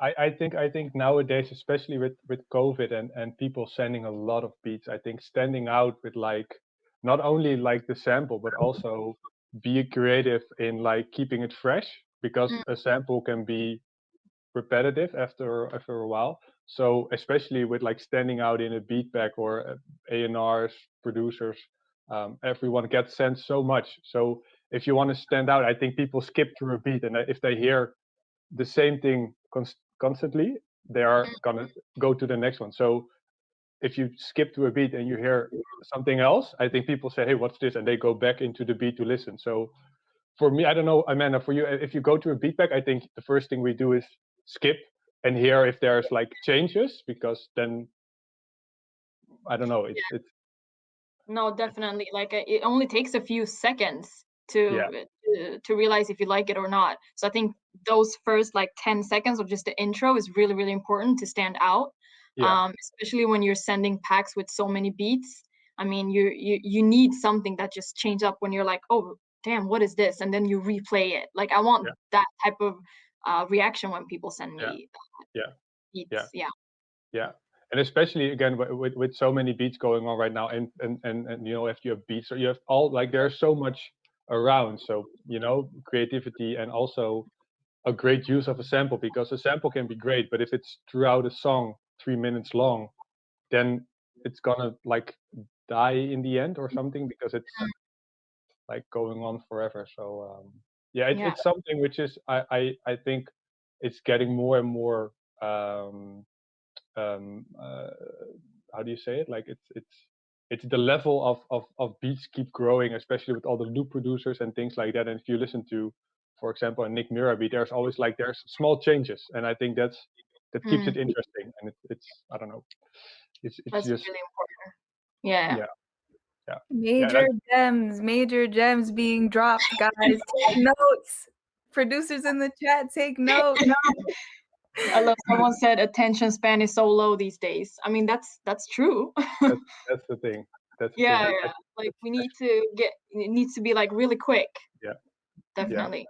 I, I think I think nowadays, especially with with COVID and and people sending a lot of beats, I think standing out with like not only like the sample but also be creative in like keeping it fresh because Mm. a sample can be repetitive after after a while. So especially with like standing out in a beat pack or A&Rs, producers, um, everyone gets sent so much. So if you want to stand out, I think people skip through a beat, and if they hear the same thing constantly, they are gonna go to the next one. So if you skip to a beat and you hear something else, I think people say, "Hey, what's this?" and they go back into the beat to listen. So for me, I don't know, Amanda, for you, if you go to a beat pack, I think the first thing we do is skip and hear if there's like changes because then I don't know, it's Yeah. it's No, definitely. Like uh, it only takes a few seconds to yeah, to, to realize if you like it or not. So I think those first like 10 seconds of just the intro is really, really important to stand out. yeah, Um, especially when you're sending packs with so many beats. I mean, you you you need something that just change up when you're like, oh damn, what is this? And then you replay it. Like I want yeah, that type of uh, reaction when people send me yeah, yeah. beats. Yeah. Yeah, and especially again with with so many beats going on right now, and and and, and you know if you have beats, or you have all like there's so much around. So you know creativity and also a great use of a sample because a sample can be great, but if it's throughout a song three minutes long, then it's gonna like die in the end or something because it's Mm, like going on forever. So um, yeah, it's Yeah. it's something which is I I I think it's getting more and more um um uh, how do you say it like it's it's it's the level of, of of beats keep growing especially with all the loop producers and things like that and if you listen to for example a nick mira beat there's always like there's small changes and i think that's that keeps it Mm, interesting and it's it's i don't know it's it's that's just really important. Yeah. yeah yeah yeah Major that, gems, major gems being dropped, guys. Take notes. Producers in the chat, take notes. I love someone said attention span is so low these days. I mean that's that's true. that's that's the thing that's the yeah, thing yeah. Like we need to get it needs to be like really quick. Yeah. Definitely.